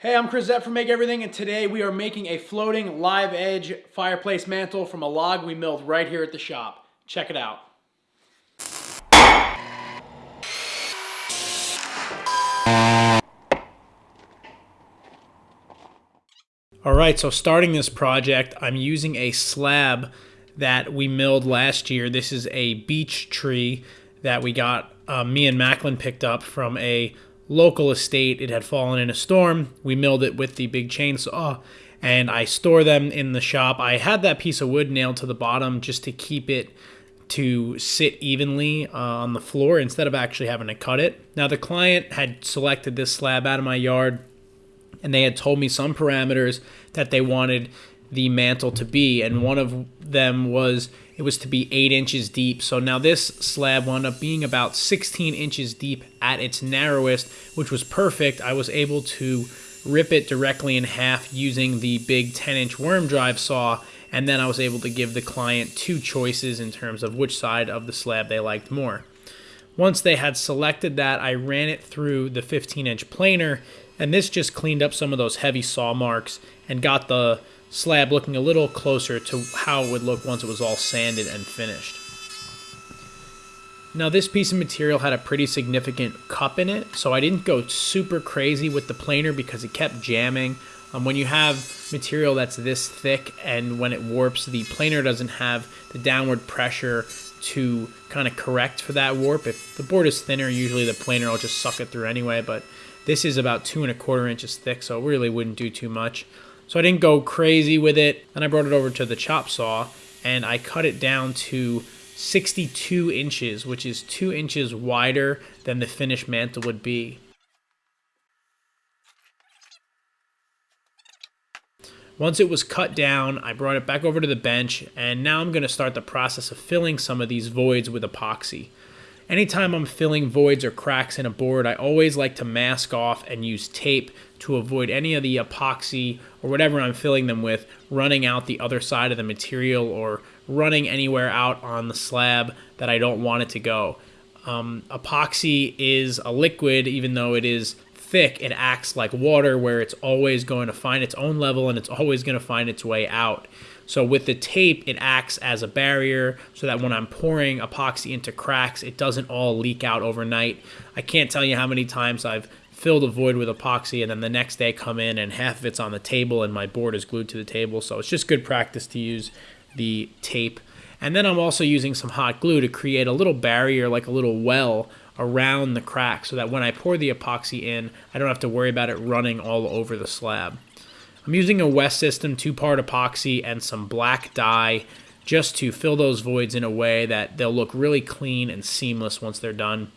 Hey, I'm Chris Zett from Make Everything, and today we are making a floating live edge fireplace mantle from a log we milled right here at the shop. Check it out. All right, so starting this project, I'm using a slab that we milled last year. This is a beech tree that we got, uh, me and Macklin picked up from a local estate. It had fallen in a storm. We milled it with the big chainsaw and I store them in the shop. I had that piece of wood nailed to the bottom just to keep it to sit evenly uh, on the floor instead of actually having to cut it. Now, the client had selected this slab out of my yard and they had told me some parameters that they wanted the mantle to be, and one of them was it was to be eight inches deep. So now this slab wound up being about 16 inches deep at its narrowest, which was perfect. I was able to rip it directly in half using the big 10 inch worm drive saw, and then I was able to give the client two choices in terms of which side of the slab they liked more. Once they had selected that, I ran it through the 15 inch planer, and this just cleaned up some of those heavy saw marks and got the slab looking a little closer to how it would look once it was all sanded and finished. Now this piece of material had a pretty significant cup in it, so I didn't go super crazy with the planer because it kept jamming. Um, when you have material that's this thick and when it warps, the planer doesn't have the downward pressure to kind of correct for that warp. If the board is thinner, usually the planer will just suck it through anyway, but this is about two and a quarter inches thick, so it really wouldn't do too much. So I didn't go crazy with it. Then I brought it over to the chop saw and I cut it down to 62 inches, which is two inches wider than the finished mantle would be. Once it was cut down, I brought it back over to the bench, and now I'm going to start the process of filling some of these voids with epoxy. Anytime I'm filling voids or cracks in a board, I always like to mask off and use tape to avoid any of the epoxy or whatever I'm filling them with running out the other side of the material or running anywhere out on the slab that I don't want it to go. Um, epoxy is a liquid, even though it is thick, it acts like water where it's always going to find its own level and it's always going to find its way out. So with the tape, it acts as a barrier so that when I'm pouring epoxy into cracks, it doesn't all leak out overnight. I can't tell you how many times I've fill the void with epoxy and then the next day come in and half of it's on the table and my board is glued to the table. So it's just good practice to use the tape. And then I'm also using some hot glue to create a little barrier, like a little well around the crack so that when I pour the epoxy in, I don't have to worry about it running all over the slab. I'm using a West System two-part epoxy and some black dye just to fill those voids in a way that they'll look really clean and seamless once they're done.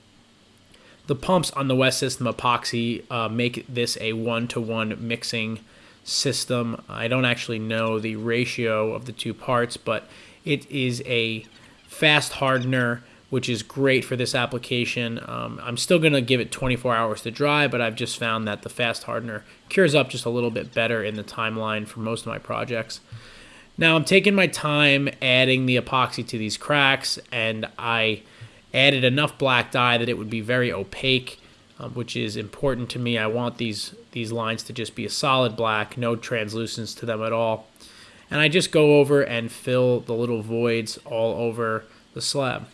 The pumps on the West System epoxy uh, make this a one-to-one mixing system. I don't actually know the ratio of the two parts, but it is a fast hardener, which is great for this application. Um, I'm still going to give it 24 hours to dry, but I've just found that the fast hardener cures up just a little bit better in the timeline for most of my projects. Now I'm taking my time adding the epoxy to these cracks, and I added enough black dye that it would be very opaque, um, which is important to me. I want these, these lines to just be a solid black, no translucence to them at all. And I just go over and fill the little voids all over the slab.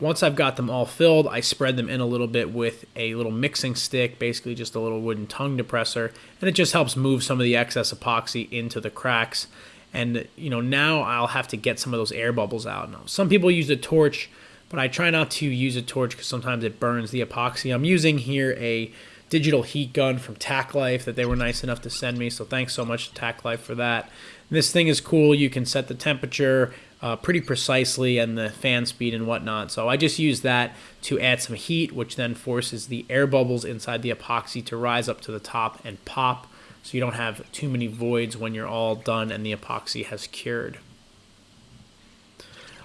Once I've got them all filled, I spread them in a little bit with a little mixing stick, basically just a little wooden tongue depressor, and it just helps move some of the excess epoxy into the cracks and you know now I'll have to get some of those air bubbles out. Now some people use a torch, but I try not to use a torch because sometimes it burns the epoxy. I'm using here a digital heat gun from Tacklife that they were nice enough to send me. So thanks so much to Tacklife for that. And this thing is cool. You can set the temperature uh, pretty precisely and the fan speed and whatnot. So I just use that to add some heat, which then forces the air bubbles inside the epoxy to rise up to the top and pop so you don't have too many voids when you're all done and the epoxy has cured.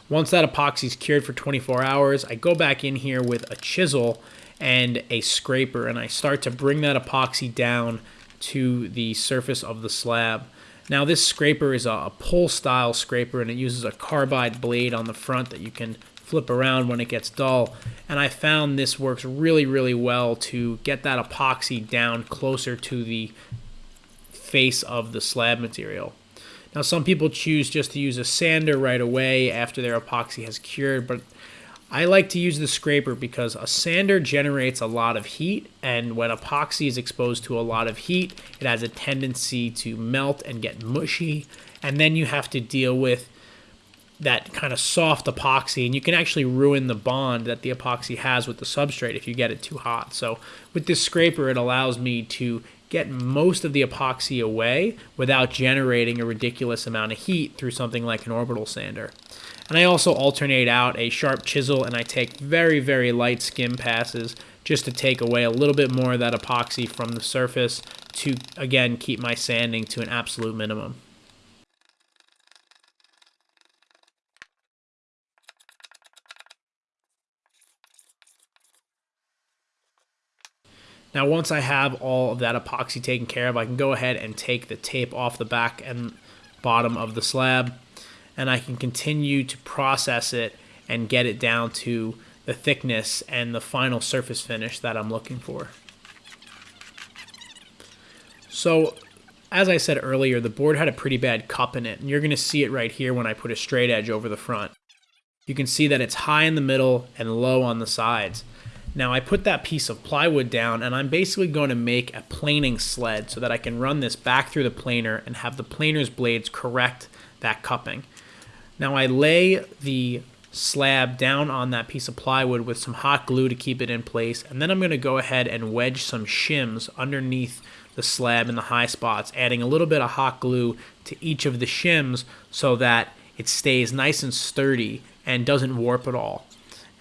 Once that epoxy is cured for 24 hours, I go back in here with a chisel and a scraper and I start to bring that epoxy down to the surface of the slab. Now this scraper is a, pull style scraper and it uses a carbide blade on the front that you can flip around when it gets dull. And I found this works really, really well to get that epoxy down closer to the face of the slab material. Now, some people choose just to use a sander right away after their epoxy has cured, but I like to use the scraper because a sander generates a lot of heat, and when epoxy is exposed to a lot of heat, it has a tendency to melt and get mushy, and then you have to deal with that kind of soft epoxy and you can actually ruin the bond that the epoxy has with the substrate if you get it too hot. So with this scraper it allows me to get most of the epoxy away without generating a ridiculous amount of heat through something like an orbital sander. And I also alternate out a sharp chisel and I take very, very light skim passes just to take away a little bit more of that epoxy from the surface to, again, keep my sanding to an absolute minimum. Now once I have all of that epoxy taken care of, I can go ahead and take the tape off the back and bottom of the slab and I can continue to process it and get it down to the thickness and the final surface finish that I'm looking for. So as I said earlier, the board had a pretty bad cup in it, and you're going to see it right here when I put a straight edge over the front. You can see that it's high in the middle and low on the sides. Now I put that piece of plywood down and I'm basically going to make a planing sled so that I can run this back through the planer and have the planer's blades correct that cupping. Now I lay the slab down on that piece of plywood with some hot glue to keep it in place and then I'm going to go ahead and wedge some shims underneath the slab in the high spots adding a little bit of hot glue to each of the shims so that it stays nice and sturdy and doesn't warp at all.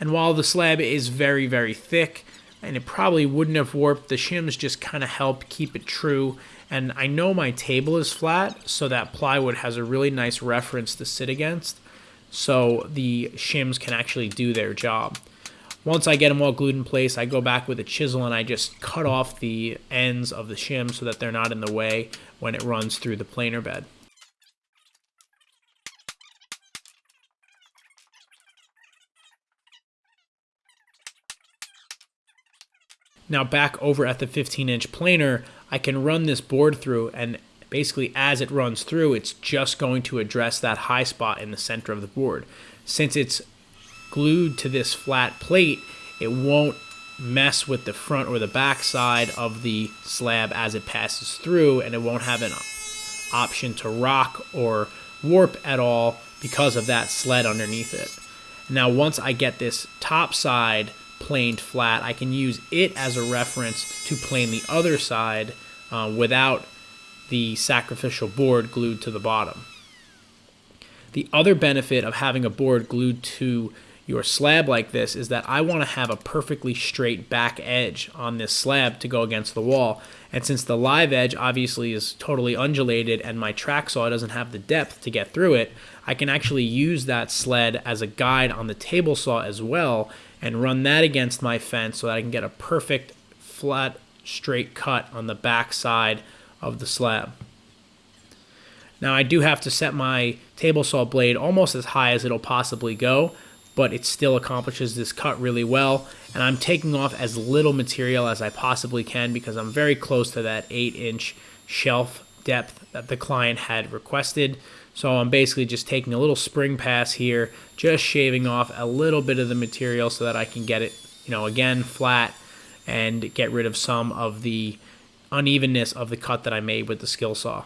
And while the slab is very, very thick, and it probably wouldn't have warped, the shims just kind of help keep it true. And I know my table is flat, so that plywood has a really nice reference to sit against. So the shims can actually do their job. Once I get them all glued in place, I go back with a chisel and I just cut off the ends of the shim so that they're not in the way when it runs through the planer bed. Now back over at the 15 inch planer, I can run this board through and basically as it runs through, it's just going to address that high spot in the center of the board. Since it's glued to this flat plate, it won't mess with the front or the back side of the slab as it passes through and it won't have an option to rock or warp at all because of that sled underneath it. Now once I get this top side planed flat, I can use it as a reference to plane the other side uh, without the sacrificial board glued to the bottom. The other benefit of having a board glued to your slab like this is that I want to have a perfectly straight back edge on this slab to go against the wall. And since the live edge obviously is totally undulated and my track saw doesn't have the depth to get through it, I can actually use that sled as a guide on the table saw as well and run that against my fence so that I can get a perfect flat straight cut on the back side of the slab. Now I do have to set my table saw blade almost as high as it'll possibly go, but it still accomplishes this cut really well. And I'm taking off as little material as I possibly can because I'm very close to that 8 inch shelf depth that the client had requested. So I'm basically just taking a little spring pass here, just shaving off a little bit of the material so that I can get it, you know, again, flat and get rid of some of the unevenness of the cut that I made with the skill saw.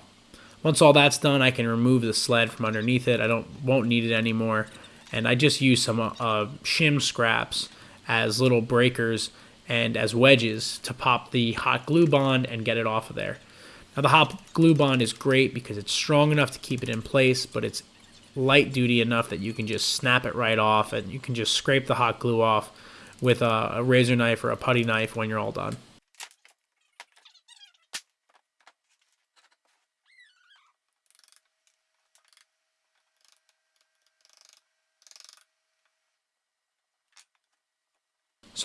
Once all that's done, I can remove the sled from underneath it. I don't won't need it anymore. And I just use some uh, shim scraps as little breakers and as wedges to pop the hot glue bond and get it off of there. Now the hot glue bond is great because it's strong enough to keep it in place, but it's light duty enough that you can just snap it right off and you can just scrape the hot glue off with a, a razor knife or a putty knife when you're all done.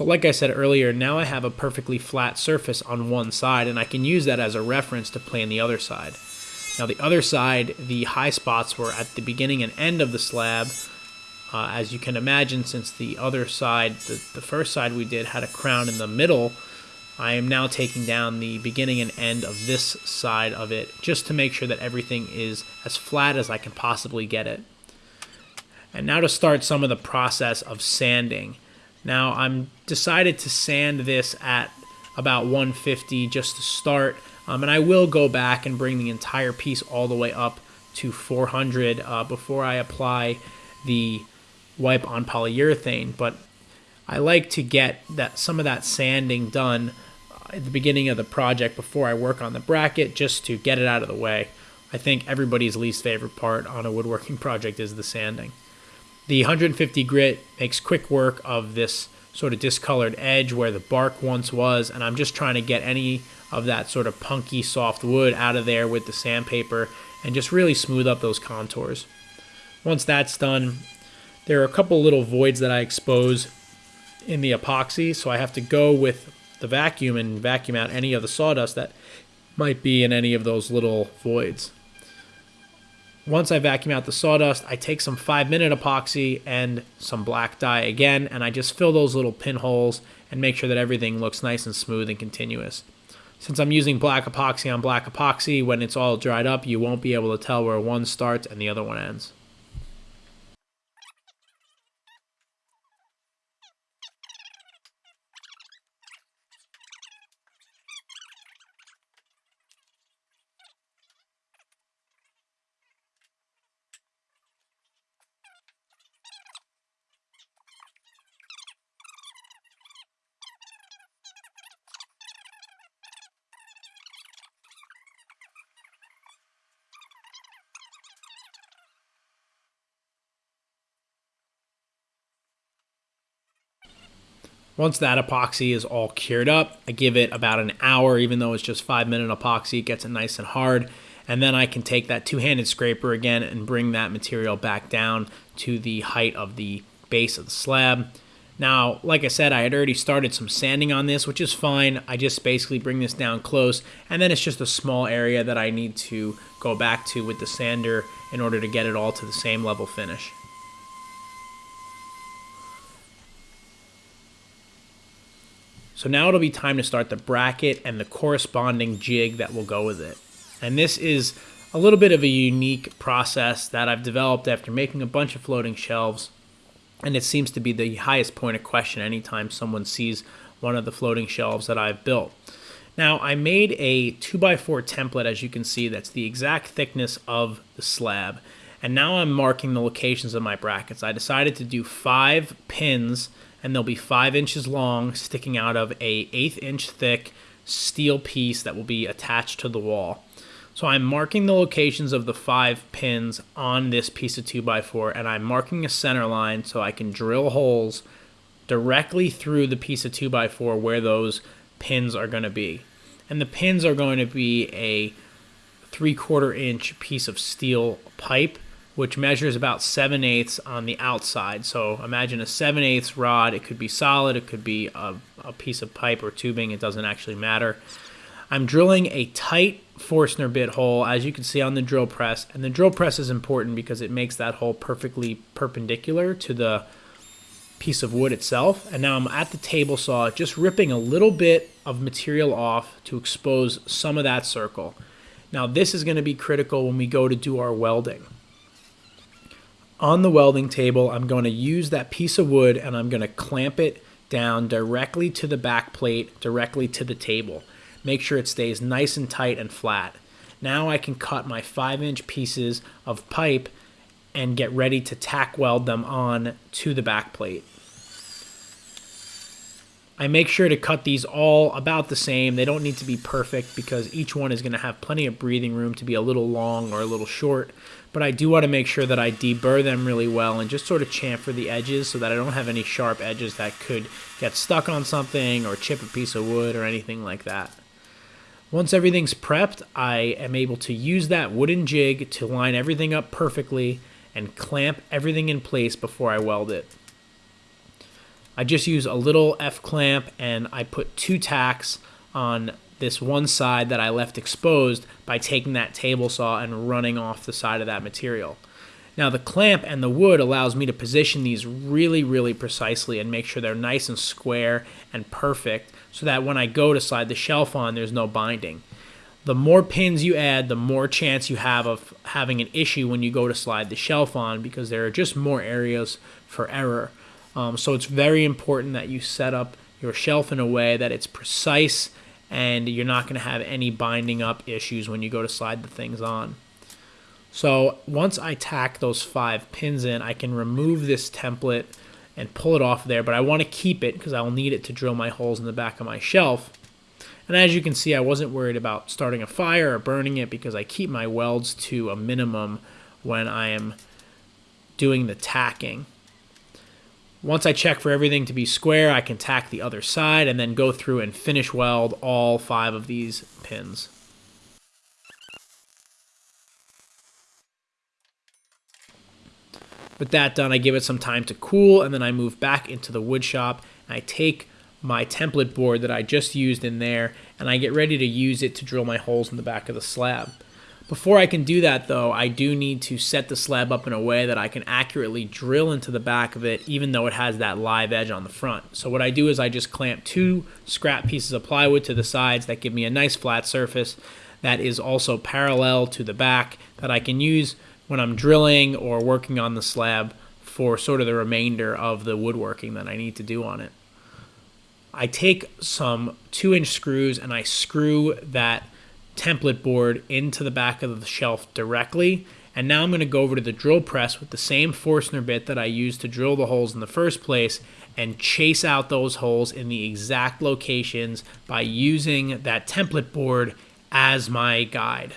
So like I said earlier, now I have a perfectly flat surface on one side and I can use that as a reference to plane the other side. Now the other side, the high spots were at the beginning and end of the slab Uh, as you can imagine, since the other side, the, the first side we did, had a crown in the middle, I am now taking down the beginning and end of this side of it just to make sure that everything is as flat as I can possibly get it. And now to start some of the process of sanding. Now I'm decided to sand this at about 150 just to start. Um, and I will go back and bring the entire piece all the way up to 400 uh, before I apply the wipe on polyurethane. But I like to get that some of that sanding done at the beginning of the project before I work on the bracket just to get it out of the way. I think everybody's least favorite part on a woodworking project is the sanding. The 150 grit makes quick work of this sort of discolored edge where the bark once was, and I'm just trying to get any of that sort of punky soft wood out of there with the sandpaper and just really smooth up those contours. Once that's done, there are a couple little voids that I expose in the epoxy, so I have to go with the vacuum and vacuum out any of the sawdust that might be in any of those little voids. Once I vacuum out the sawdust, I take some 5 minute epoxy and some black dye again, and I just fill those little pinholes and make sure that everything looks nice and smooth and continuous. Since I'm using black epoxy on black epoxy, when it's all dried up, you won't be able to tell where one starts and the other one ends. Once that epoxy is all cured up, I give it about an hour, even though it's just five minute epoxy, it gets it nice and hard. And then I can take that two-handed scraper again and bring that material back down to the height of the base of the slab. Now, like I said, I had already started some sanding on this, which is fine. I just basically bring this down close, and then it's just a small area that I need to go back to with the sander in order to get it all to the same level finish. So now it'll be time to start the bracket and the corresponding jig that will go with it. And this is a little bit of a unique process that I've developed after making a bunch of floating shelves. And it seems to be the highest point of question anytime someone sees one of the floating shelves that I've built. Now, I made a 2x4 template, as you can see, that's the exact thickness of the slab. And now I'm marking the locations of my brackets. I decided to do five pins and they'll be five inches long, sticking out of a eighth inch thick steel piece that will be attached to the wall. So I'm marking the locations of the five pins on this piece of 2x4 and I'm marking a center line so I can drill holes directly through the piece of 2x4 where those pins are going to be. And the pins are going to be a three quarter inch piece of steel pipe which measures about 7 eighths on the outside. So imagine a 7 eighths rod. It could be solid, it could be a, a, piece of pipe or tubing. It doesn't actually matter. I'm drilling a tight Forstner bit hole, as you can see on the drill press. And the drill press is important because it makes that hole perfectly perpendicular to the piece of wood itself. And now I'm at the table saw, just ripping a little bit of material off to expose some of that circle. Now this is going to be critical when we go to do our welding on the welding table, I'm going to use that piece of wood and I'm going to clamp it down directly to the back plate, directly to the table. Make sure it stays nice and tight and flat. Now I can cut my 5 inch pieces of pipe and get ready to tack weld them on to the back plate. I make sure to cut these all about the same. They don't need to be perfect because each one is going to have plenty of breathing room to be a little long or a little short. But I do want to make sure that I deburr them really well and just sort of chamfer the edges so that I don't have any sharp edges that could get stuck on something or chip a piece of wood or anything like that. Once everything's prepped, I am able to use that wooden jig to line everything up perfectly and clamp everything in place before I weld it. I just use a little F clamp and I put two tacks on this one side that I left exposed by taking that table saw and running off the side of that material. Now the clamp and the wood allows me to position these really, really precisely and make sure they're nice and square and perfect so that when I go to slide the shelf on, there's no binding. The more pins you add, the more chance you have of having an issue when you go to slide the shelf on because there are just more areas for error. Um, so it's very important that you set up your shelf in a way that it's precise and you're not going to have any binding up issues when you go to slide the things on. So once I tack those five pins in, I can remove this template and pull it off there, but I want to keep it because I'll need it to drill my holes in the back of my shelf. And as you can see, I wasn't worried about starting a fire or burning it because I keep my welds to a minimum when I am doing the tacking. Once I check for everything to be square, I can tack the other side and then go through and finish weld all five of these pins. With that done, I give it some time to cool and then I move back into the wood shop and I take my template board that I just used in there and I get ready to use it to drill my holes in the back of the slab. Before I can do that though, I do need to set the slab up in a way that I can accurately drill into the back of it even though it has that live edge on the front. So what I do is I just clamp two scrap pieces of plywood to the sides that give me a nice flat surface that is also parallel to the back that I can use when I'm drilling or working on the slab for sort of the remainder of the woodworking that I need to do on it. I take some two inch screws and I screw that template board into the back of the shelf directly. And now I'm going to go over to the drill press with the same Forstner bit that I used to drill the holes in the first place and chase out those holes in the exact locations by using that template board as my guide.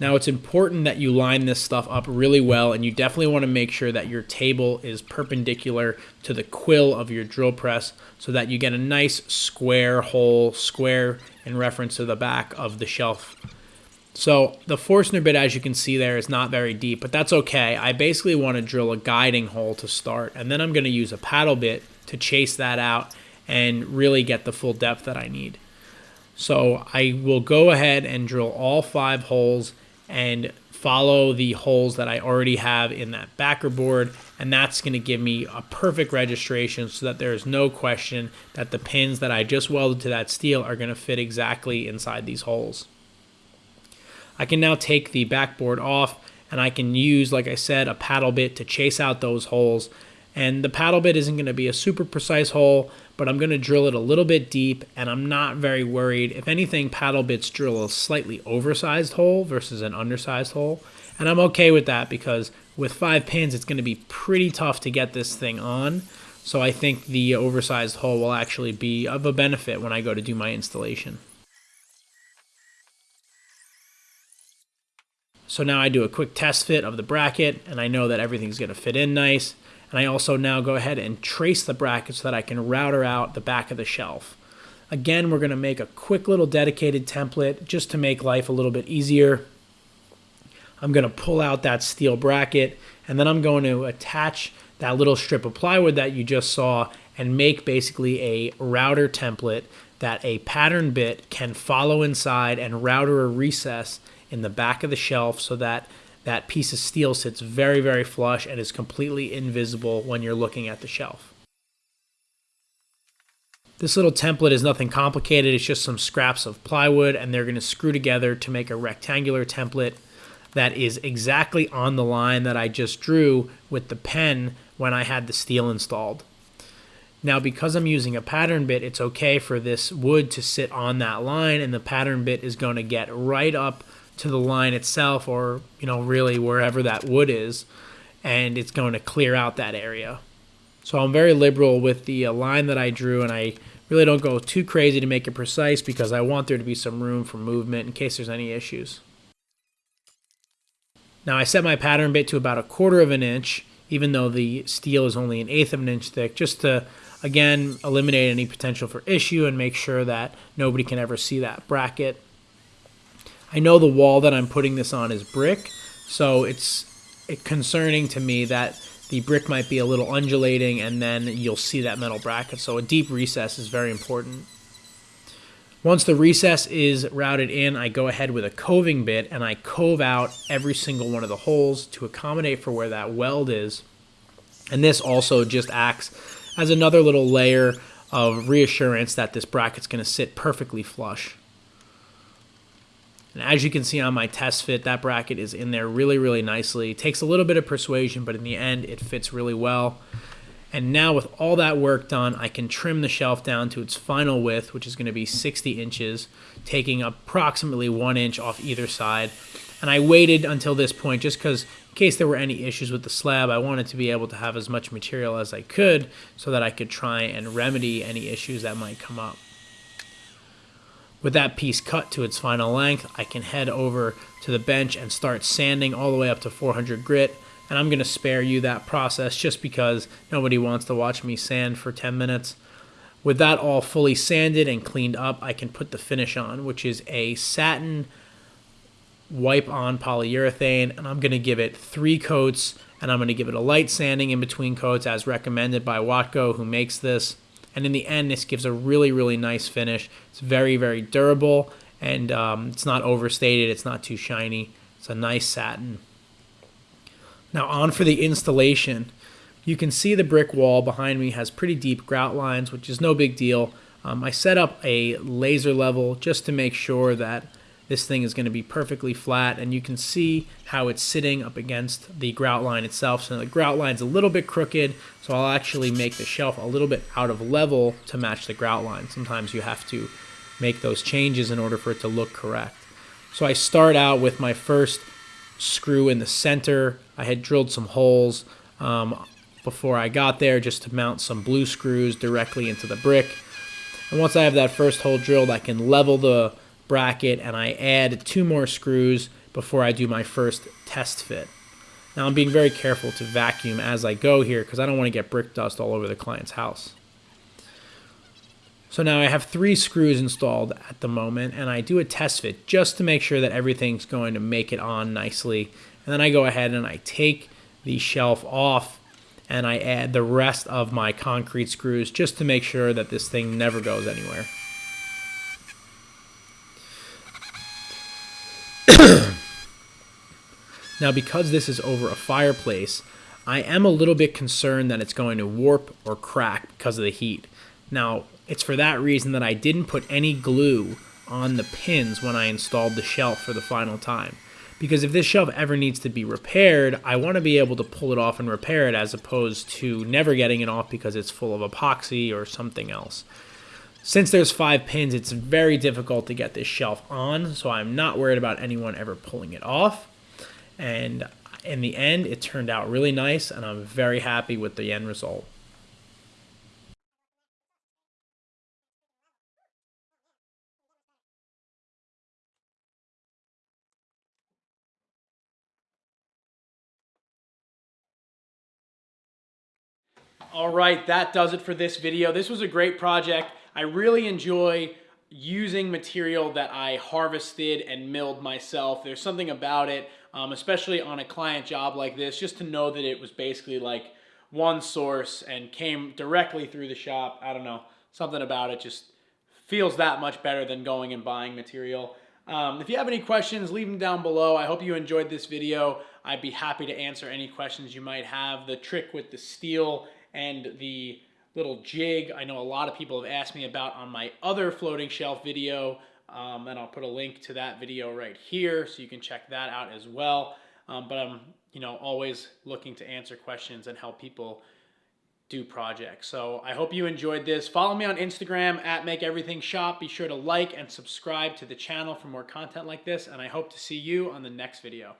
Now it's important that you line this stuff up really well and you definitely want to make sure that your table is perpendicular to the quill of your drill press so that you get a nice square hole, square in reference to the back of the shelf. So the Forstner bit, as you can see there, is not very deep, but that's okay. I basically want to drill a guiding hole to start, and then I'm going to use a paddle bit to chase that out and really get the full depth that I need. So I will go ahead and drill all five holes and follow the holes that I already have in that backer board and that's going to give me a perfect registration so that there is no question that the pins that I just welded to that steel are going to fit exactly inside these holes. I can now take the backboard off and I can use, like I said, a paddle bit to chase out those holes. And the paddle bit isn't going to be a super precise hole, but I'm going to drill it a little bit deep and I'm not very worried. If anything, paddle bits drill a slightly oversized hole versus an undersized hole. And I'm okay with that because with five pins, it's going to be pretty tough to get this thing on. So I think the oversized hole will actually be of a benefit when I go to do my installation. So now I do a quick test fit of the bracket and I know that everything's going to fit in nice. And I also now go ahead and trace the bracket so that I can router out the back of the shelf. Again, we're going to make a quick little dedicated template just to make life a little bit easier. I'm going to pull out that steel bracket and then I'm going to attach that little strip of plywood that you just saw and make basically a router template that a pattern bit can follow inside and router a recess in the back of the shelf so that that piece of steel sits very, very flush and is completely invisible when you're looking at the shelf. This little template is nothing complicated. It's just some scraps of plywood and they're going to screw together to make a rectangular template that is exactly on the line that I just drew with the pen when I had the steel installed. Now, because I'm using a pattern bit, it's okay for this wood to sit on that line and the pattern bit is going to get right up to the line itself or, you know, really wherever that wood is, and it's going to clear out that area. So I'm very liberal with the uh, line that I drew, and I really don't go too crazy to make it precise because I want there to be some room for movement in case there's any issues. Now I set my pattern bit to about a quarter of an inch, even though the steel is only an eighth of an inch thick, just to, again, eliminate any potential for issue and make sure that nobody can ever see that bracket. I know the wall that I'm putting this on is brick, so it's concerning to me that the brick might be a little undulating and then you'll see that metal bracket. So a deep recess is very important. Once the recess is routed in, I go ahead with a coving bit and I cove out every single one of the holes to accommodate for where that weld is. And this also just acts as another little layer of reassurance that this bracket's going to sit perfectly flush. And as you can see on my test fit, that bracket is in there really, really nicely. It takes a little bit of persuasion, but in the end, it fits really well. And now with all that work done, I can trim the shelf down to its final width, which is going to be 60 inches, taking approximately one inch off either side. And I waited until this point just because in case there were any issues with the slab, I wanted to be able to have as much material as I could so that I could try and remedy any issues that might come up. With that piece cut to its final length, I can head over to the bench and start sanding all the way up to 400 grit and I'm going to spare you that process just because nobody wants to watch me sand for 10 minutes. With that all fully sanded and cleaned up, I can put the finish on, which is a satin wipe on polyurethane, and I'm going to give it three coats, and I'm going to give it a light sanding in between coats as recommended by Watco, who makes this. And in the end, this gives a really, really nice finish. It's very, very durable, and um, it's not overstated. It's not too shiny. It's a nice satin. Now on for the installation. You can see the brick wall behind me has pretty deep grout lines, which is no big deal. Um, I set up a laser level just to make sure that this thing is going to be perfectly flat and you can see how it's sitting up against the grout line itself. So the grout line's a little bit crooked, so I'll actually make the shelf a little bit out of level to match the grout line. Sometimes you have to make those changes in order for it to look correct. So I start out with my first screw in the center. I had drilled some holes um, before I got there just to mount some blue screws directly into the brick. And once I have that first hole drilled, I can level the bracket and I add two more screws before I do my first test fit. Now I'm being very careful to vacuum as I go here because I don't want to get brick dust all over the client's house. So now I have three screws installed at the moment and I do a test fit just to make sure that everything's going to make it on nicely. And then I go ahead and I take the shelf off and I add the rest of my concrete screws just to make sure that this thing never goes anywhere. now because this is over a fireplace, I am a little bit concerned that it's going to warp or crack because of the heat. Now, it's for that reason that I didn't put any glue on the pins when I installed the shelf for the final time. Because if this shelf ever needs to be repaired, I want to be able to pull it off and repair it as opposed to never getting it off because it's full of epoxy or something else. Since there's five pins, it's very difficult to get this shelf on, so I'm not worried about anyone ever pulling it off. And in the end, it turned out really nice, and I'm very happy with the end result. All right, that does it for this video. This was a great project. I really enjoy using material that I harvested and milled myself. There's something about it, um, especially on a client job like this, just to know that it was basically like one source and came directly through the shop. I don't know, something about it just feels that much better than going and buying material. Um, if you have any questions, leave them down below. I hope you enjoyed this video. I'd be happy to answer any questions you might have. The trick with the steel and the little jig I know a lot of people have asked me about on my other floating shelf video um, and I'll put a link to that video right here so you can check that out as well. Um, but I'm you know always looking to answer questions and help people do projects. So I hope you enjoyed this. Follow me on Instagram at Make Everything Shop. Be sure to like and subscribe to the channel for more content like this and I hope to see you on the next video.